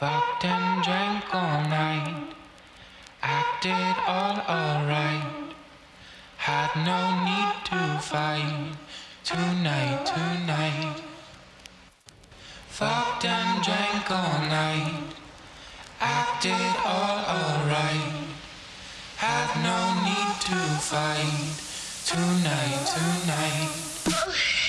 Fucked and drank all night. Acted all alright. Had no need to fight. Tonight, tonight. Fucked and drank all night. Acted all alright. Had no need to fight. Tonight, tonight.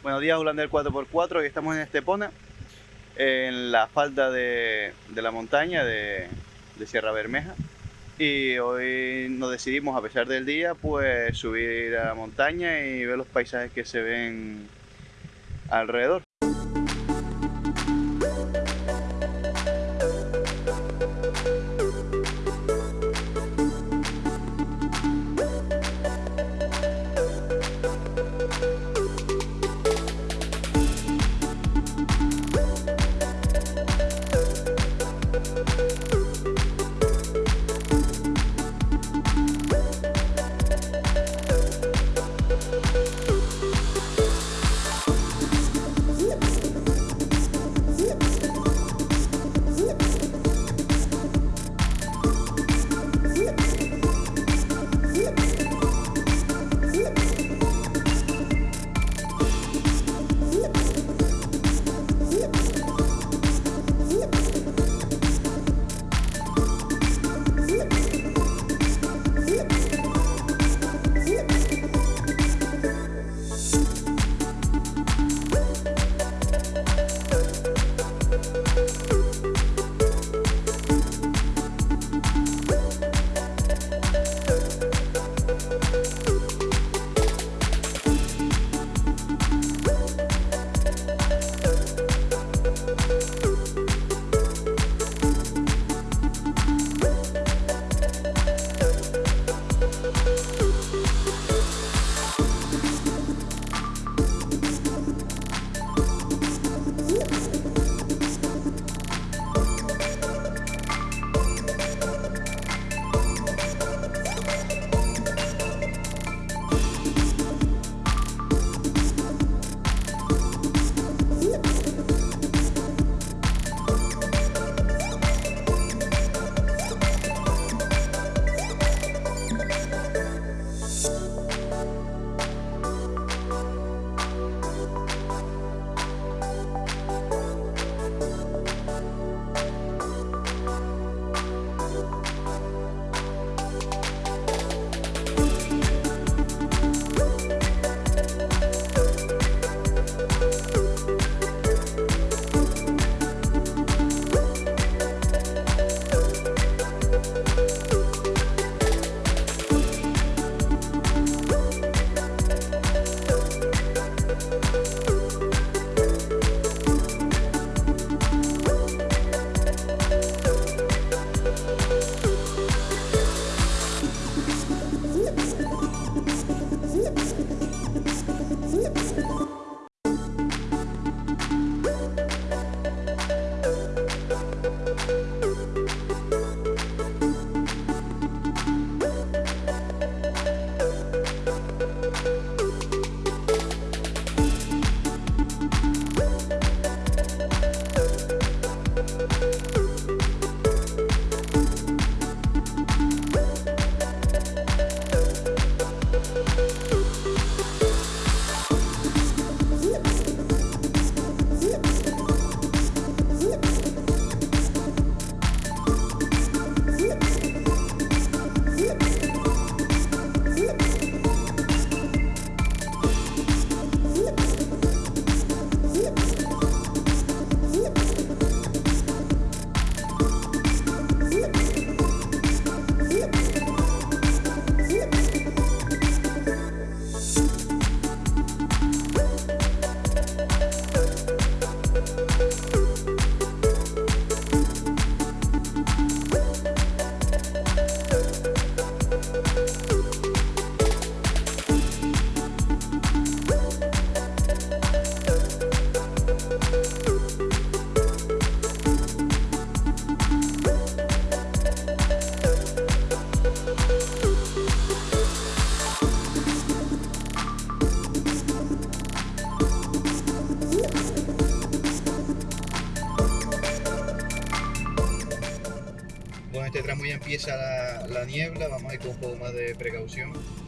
Buenos días, Ulander 4x4. Hoy estamos en Estepona, en la falda de, de la montaña de, de Sierra Bermeja. Y hoy nos decidimos, a pesar del día, pues subir a la montaña y ver los paisajes que se ven alrededor.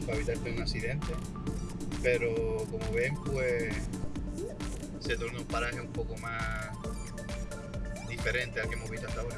Para evitar un accidente. Pero como ven, pues se torna un paraje un poco más diferente al que hemos visto hasta ahora.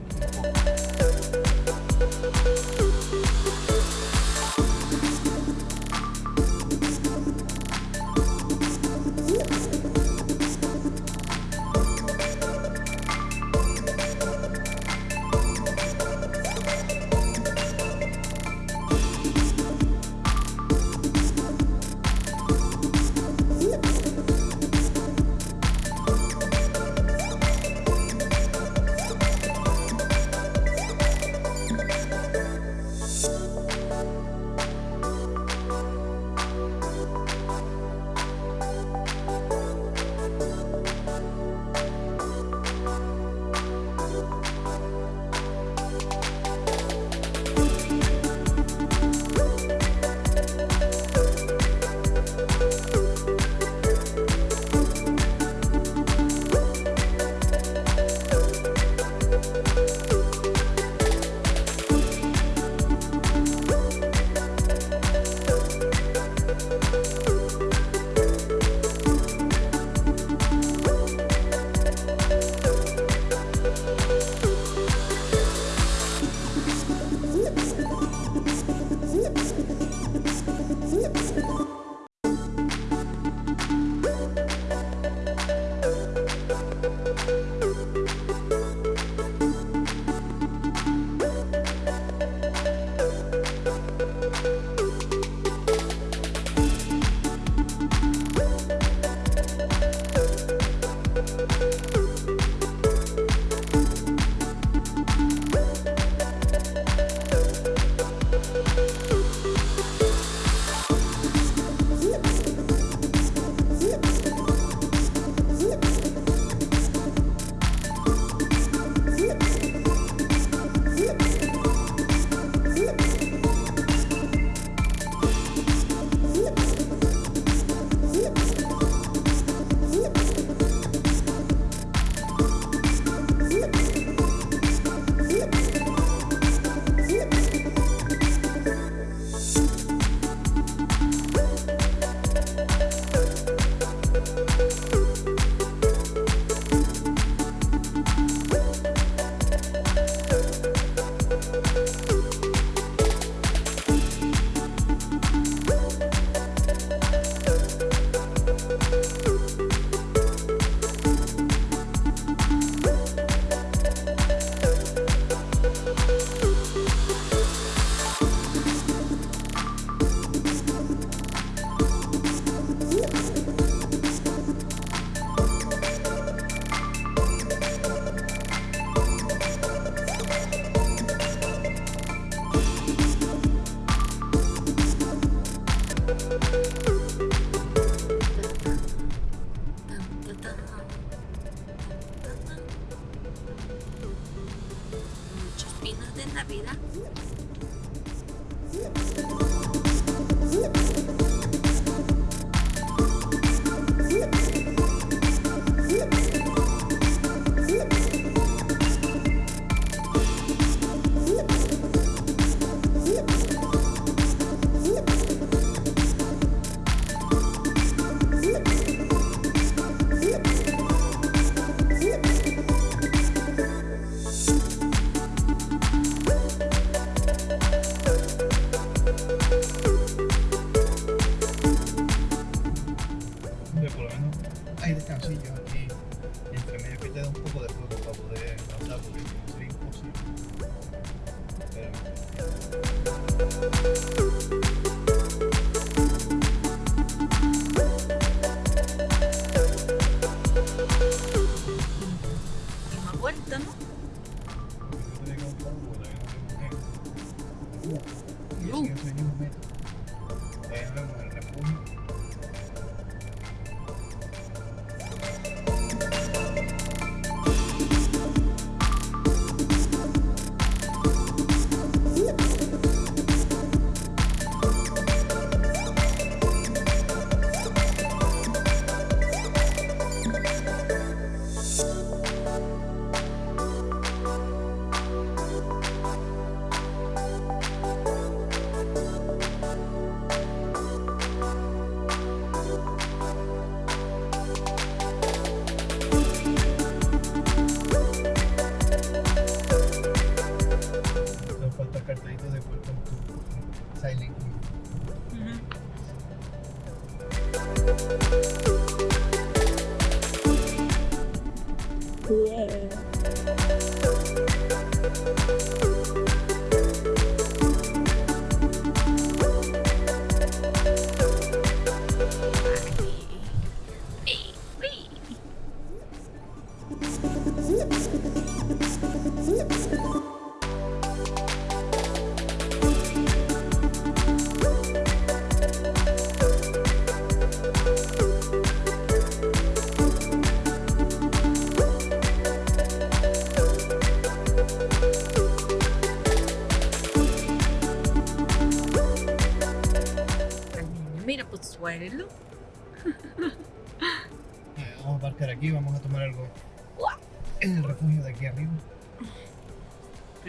Mira,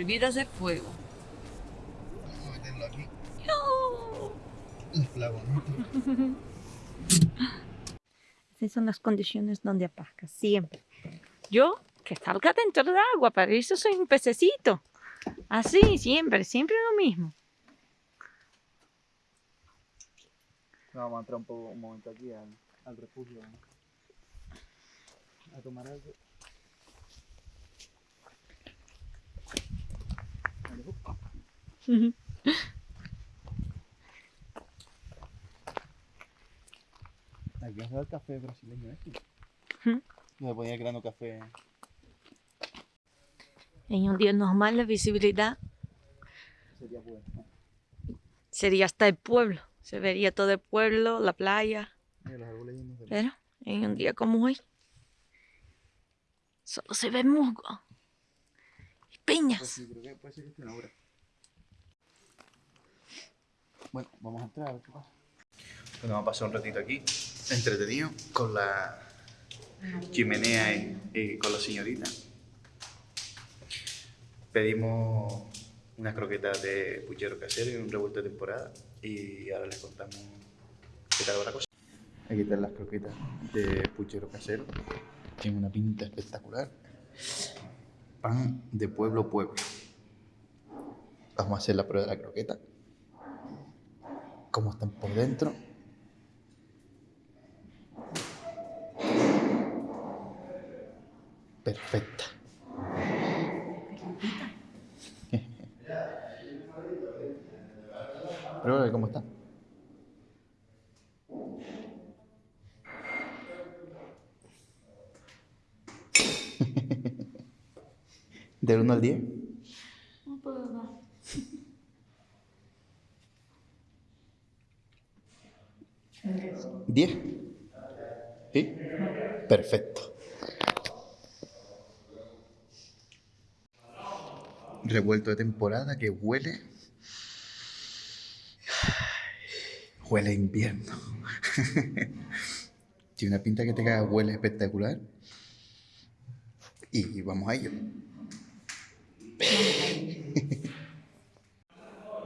Prohibidas de fuego. Vamos a meterlo aquí. ¡No! El clavo, ¿no? Esas son las condiciones donde apagas, siempre. Yo, que salga dentro del agua, para eso soy un pececito. Así, siempre, siempre lo mismo. Vamos a entrar un, poco, un momento aquí al, al refugio a tomar algo. Aquí va a el café brasileño este. Ujú. Me ponía creando café. En un día normal la visibilidad Sería bueno. sería hasta el pueblo. Se vería todo el pueblo, la playa. Mira, los árboles llenos de Pero en un día como hoy, solo se ve musgo obra. Bueno, vamos a entrar a ver qué pasa. Bueno, vamos a pasar un ratito aquí, entretenido, con la chimenea y, y con la señorita. Pedimos unas croquetas de puchero casero y un revuelto de temporada. Y ahora les contamos qué tal va la cosa. Aquí están las croquetas de puchero casero. Tienen una pinta espectacular. Pan de pueblo pueblo. Vamos a hacer la prueba de la croqueta. Cómo están por dentro. Perfecta. Pruébala cómo está. Del 1 al 10. ¿Diez? ¿Sí? Perfecto. Revuelto de temporada que huele. Huele a invierno. Tiene una pinta que te caga, huele espectacular. Y vamos a ello.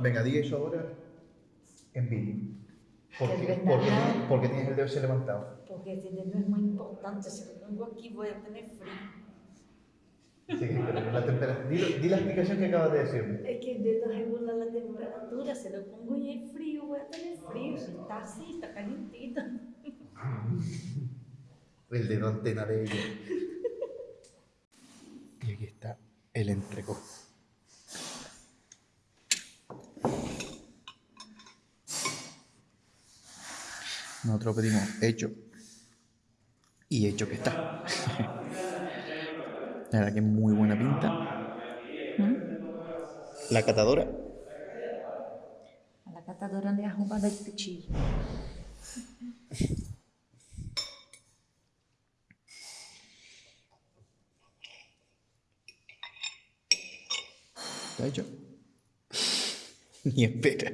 Venga, diga eso ahora en vídeo. ¿Por qué, verdad. por qué- por qué tienes el dedo así levantado? Porque ese dedo es muy importante. Si lo pongo aquí voy a tener frío. Sí, pero la temperatura. Di, di la explicación que acabas de decirme. Es que el dedo regula la temperatura. Si lo pongo y es frío, voy a tener frío. Si está así, está calientito. el dedo antena de ella. Y aquí está el entrecó. Nosotros pedimos hecho. Y hecho que está. La verdad que es muy buena pinta. La catadora. A la catadora de arroba de cuchillo. ¿Está hecho? Ni espera.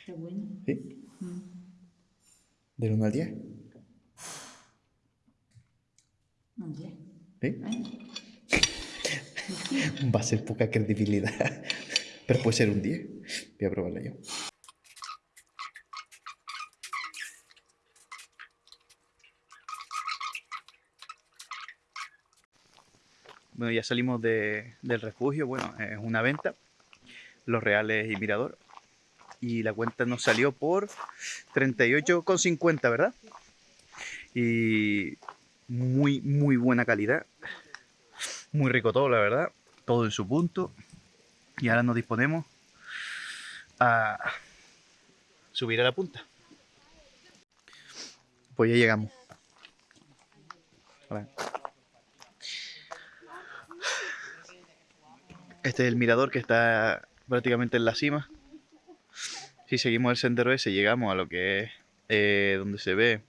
Está bueno. ¿Sí? Del 1 al 10. Un día. ¿Sí? Ay, Va a ser poca credibilidad. Pero puede ser un 10. Voy a probarla yo. Bueno, ya salimos de- del refugio. Bueno, es una venta. Los Reales y Mirador. Y la cuenta nos salió por 38,50, ¿verdad? Y muy, muy buena calidad. Muy rico todo, la verdad. Todo en su punto. Y ahora nos disponemos a subir a la punta. Pues ya llegamos. Este es el mirador que está prácticamente en la cima. Si seguimos el sendero ese, llegamos a lo que es eh, donde se ve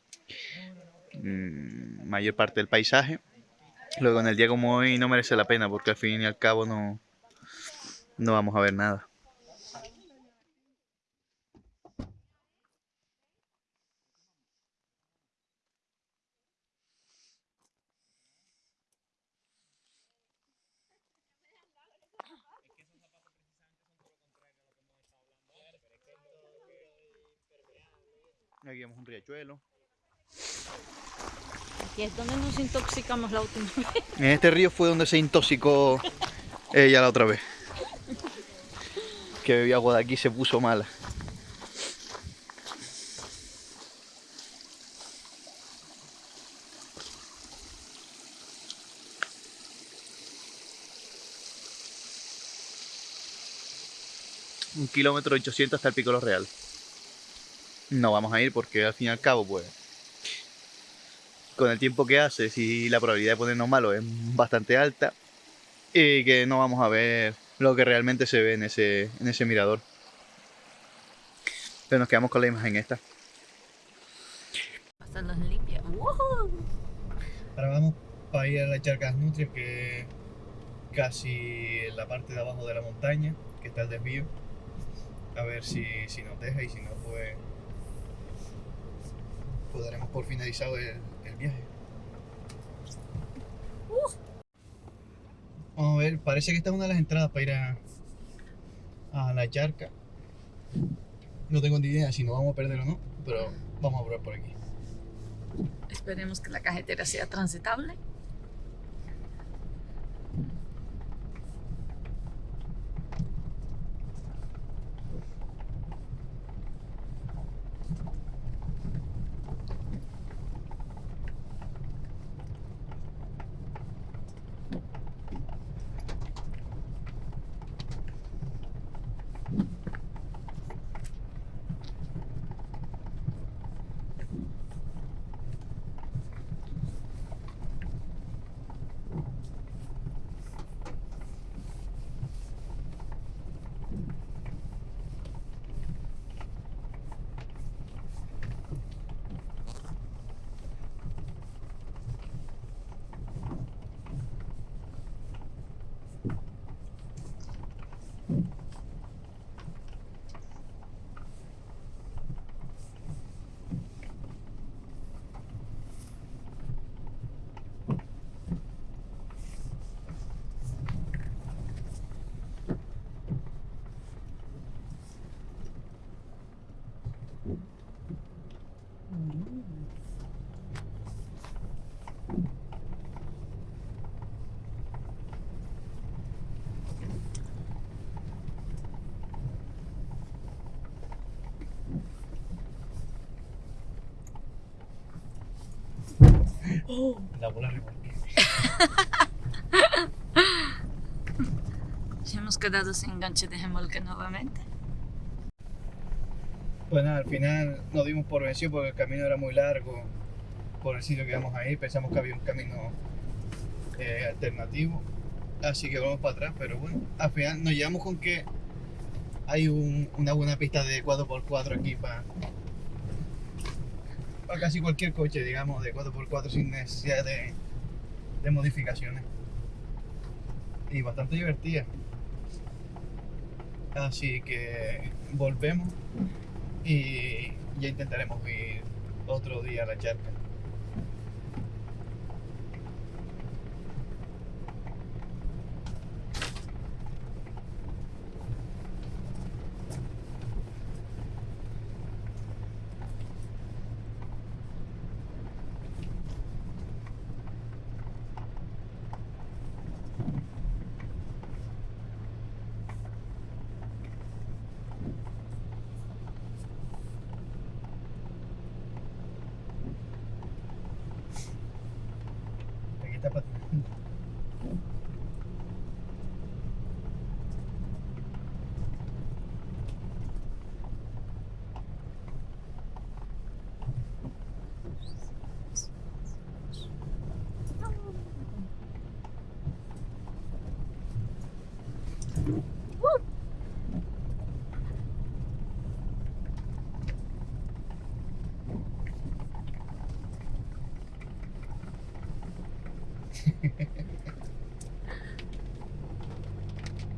mm, mayor parte del paisaje. Luego en el día como hoy no merece la pena porque al fin y al cabo no, no vamos a ver nada. Aquí vemos un riachuelo. Aquí es donde nos intoxicamos la última vez. En este río fue donde se intoxicó ella la otra vez. Que bebió agua de aquí y se puso mala. Un kilómetro 800 hasta el Pico Real. No vamos a ir porque al fin y al cabo, pues, con el tiempo que hace, si la probabilidad de ponernos malos es bastante alta y que no vamos a ver lo que realmente se ve en ese, en ese mirador. Pero nos quedamos con la imagen esta. Los limpia. ¡Wow! Ahora vamos para ir a la Charcas Nutrias, que es casi en la parte de abajo de la montaña, que está el desvío. A ver si, si nos deja y si no, pues, pues daremos por finalizado el, el viaje. Vamos a ver, parece que esta es una de las entradas para ir a, a la charca. No tengo ni idea si nos vamos a perder o no, pero vamos a probar por aquí. Esperemos que la carretera sea transitable. Remolque. Ya hemos quedado sin enganche de remolque nuevamente. Pues nada, al final nos dimos por vencido porque el camino era muy largo por el sitio que íbamos a ir. Pensamos que había un camino eh, alternativo. Así que vamos para atrás, pero bueno, al final nos llevamos con que hay un- una buena pista de 4x4 aquí para, para casi cualquier coche, digamos, de 4x4 sin necesidad de, de modificaciones. Y bastante divertida. Así que volvemos y ya intentaremos ir otro día a la charca. Aquí está patinando.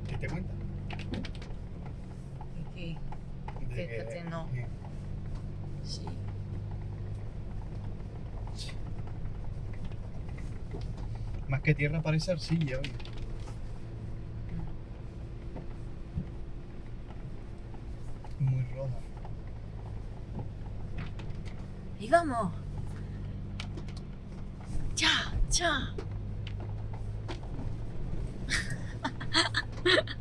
¿Qué te cuenta? Aquí, De Fíjate, no. eh, sí. Más que tierra parece arcilla, oye. Muy roja. Y vamos. Ya, ya.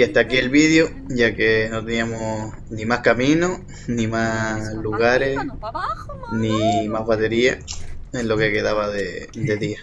Y hasta aquí el vídeo, ya que no teníamos ni más camino, ni más lugares, ni más batería en lo que quedaba de, de día.